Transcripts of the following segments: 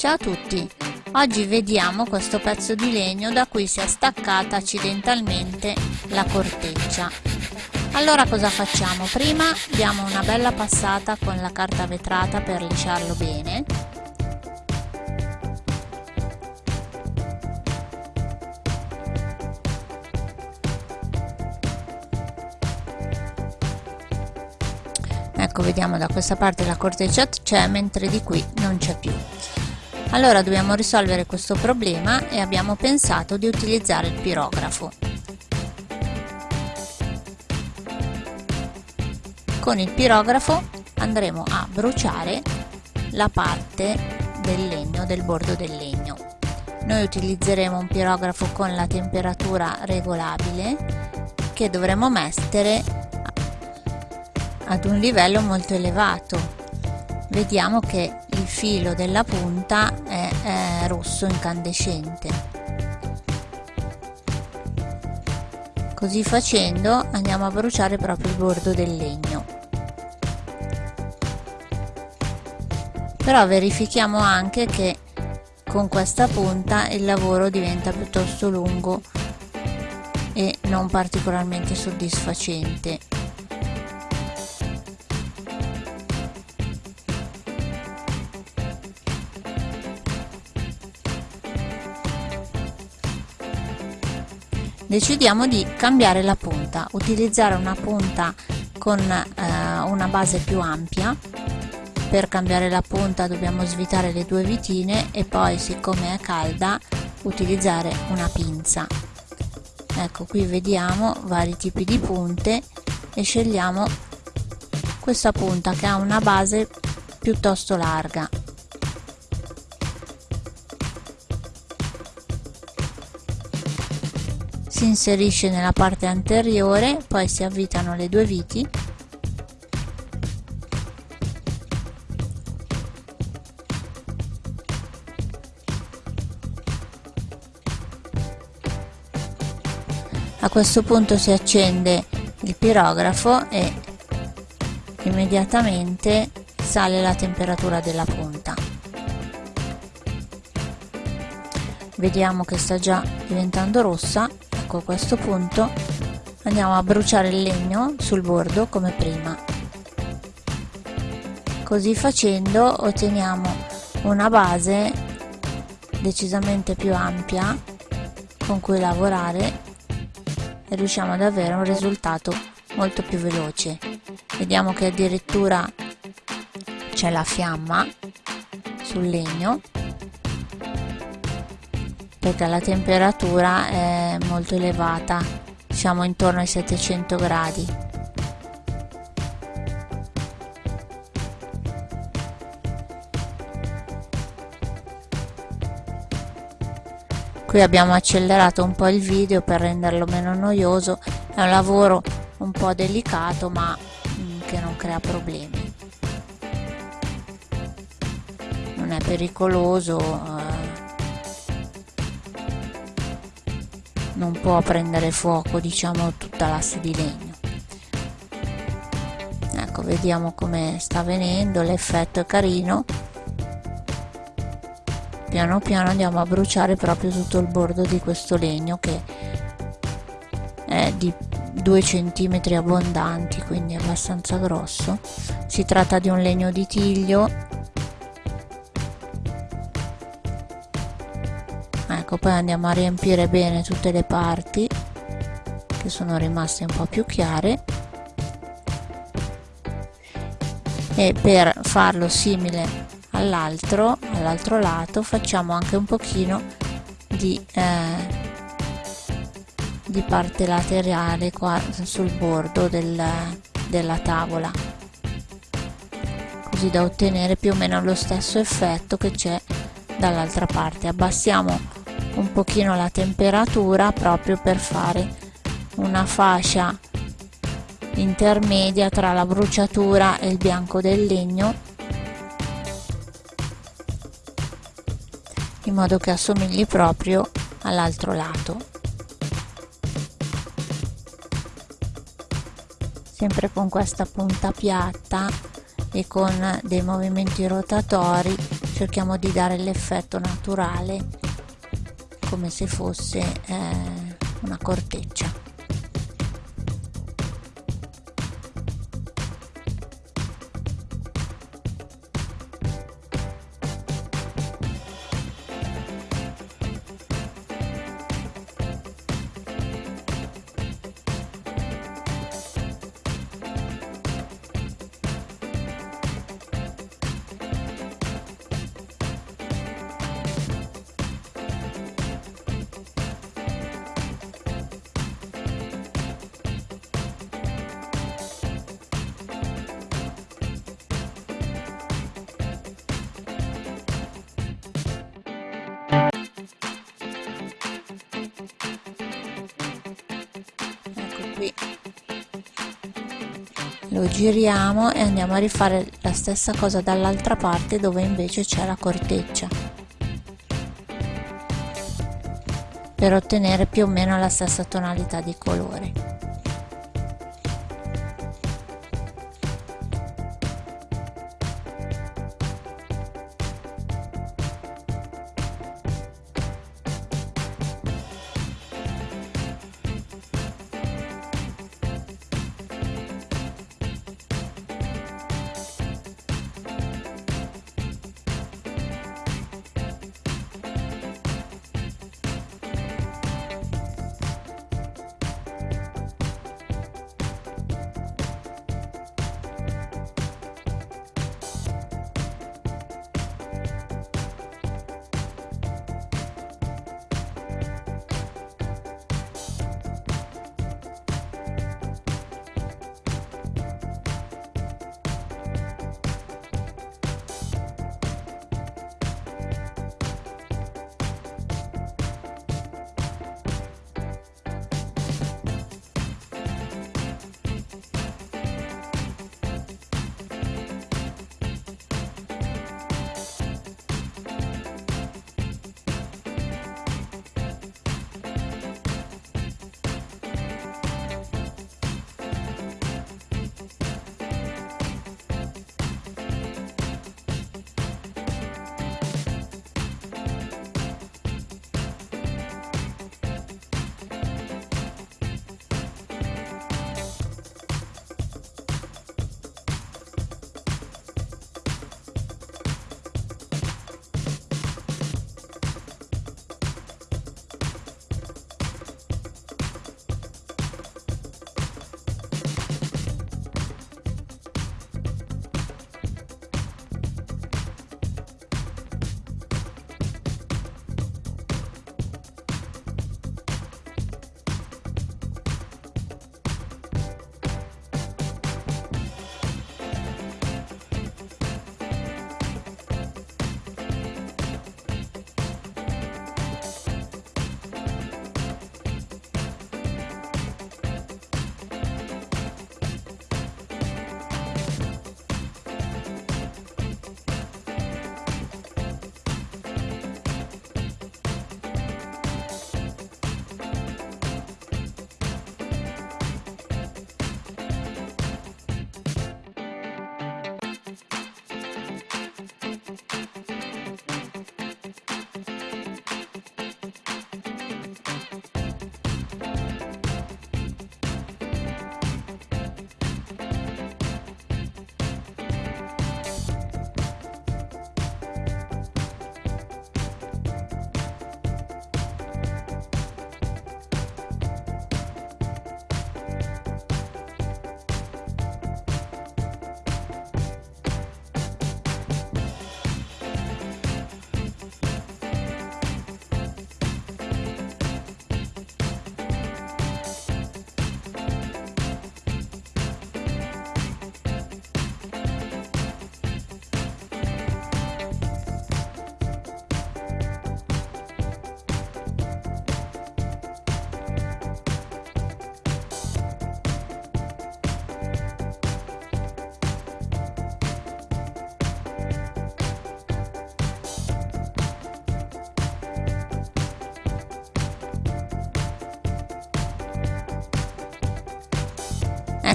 Ciao a tutti! Oggi vediamo questo pezzo di legno da cui si è staccata accidentalmente la corteccia. Allora cosa facciamo? Prima diamo una bella passata con la carta vetrata per lisciarlo bene. Ecco, vediamo da questa parte la corteccia c'è, mentre di qui non c'è più. Allora dobbiamo risolvere questo problema e abbiamo pensato di utilizzare il pirografo. Con il pirografo andremo a bruciare la parte del legno, del bordo del legno. Noi utilizzeremo un pirografo con la temperatura regolabile che dovremo mettere ad un livello molto elevato. Vediamo che filo della punta è, è rosso incandescente. Così facendo andiamo a bruciare proprio il bordo del legno. Però verifichiamo anche che con questa punta il lavoro diventa piuttosto lungo e non particolarmente soddisfacente decidiamo di cambiare la punta utilizzare una punta con eh, una base più ampia. Per cambiare la punta dobbiamo svitare le due vitine e poi siccome è calda utilizzare una pinza. Ecco qui vediamo vari tipi di punte e scegliamo questa punta che ha una base piuttosto larga si inserisce nella parte anteriore poi si avvitano le due viti. A questo punto si accende il pirografo e immediatamente sale la temperatura della punta. Vediamo che sta già diventando rossa ecco a questo punto. Andiamo a bruciare il legno sul bordo come prima. Così facendo otteniamo una base decisamente più ampia con cui lavorare e riusciamo ad avere un risultato molto più veloce. Vediamo che addirittura c'è la fiamma sul legno perché la temperatura è molto elevata siamo intorno ai 700 gradi. Qui abbiamo accelerato un po' il video per renderlo meno noioso è un lavoro un po' delicato ma mm, che non crea problemi. Non è pericoloso non può prendere fuoco diciamo tutta l'asse di legno. Ecco vediamo come sta venendo l'effetto è carino. Piano piano andiamo a bruciare proprio tutto il bordo di questo legno che è di 2 centimetri abbondanti quindi abbastanza grosso. Si tratta di un legno di tiglio ecco poi andiamo a riempire bene tutte le parti che sono rimaste un po' più chiare. E per farlo simile all'altro all'altro lato facciamo anche un pochino di, eh, di parte laterale qua sul bordo del, della tavola. Così da ottenere più o meno lo stesso effetto che c'è dall'altra parte. Abbassiamo un pochino la temperatura proprio per fare una fascia intermedia tra la bruciatura e il bianco del legno in modo che assomigli proprio all'altro lato. Sempre con questa punta piatta e con dei movimenti rotatori cerchiamo di dare l'effetto naturale come se fosse eh, una corteccia lo giriamo e andiamo a rifare la stessa cosa dall'altra parte dove invece c'è la corteccia. Per ottenere più o meno la stessa tonalità di colore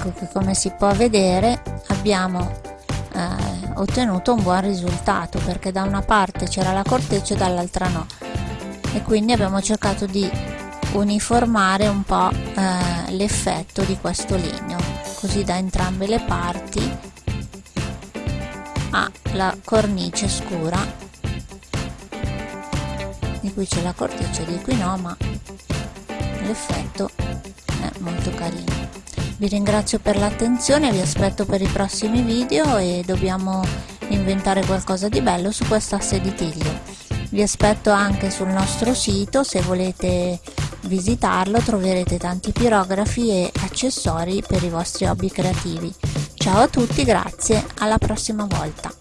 ecco che come si può vedere abbiamo eh, ottenuto un buon risultato perché da una parte c'era la corteccia e dall'altra no. E quindi abbiamo cercato di uniformare un po' eh, l'effetto di questo legno così da entrambe le parti ha la cornice scura. Di cui c'è la corteccia di qui no ma l'effetto è molto carino vi ringrazio per l'attenzione vi aspetto per i prossimi video e dobbiamo inventare qualcosa di bello su quest'asse di tiglio. Vi aspetto anche sul nostro sito se volete visitarlo troverete tanti pirografi e accessori per i vostri hobby creativi. Ciao a tutti grazie alla prossima volta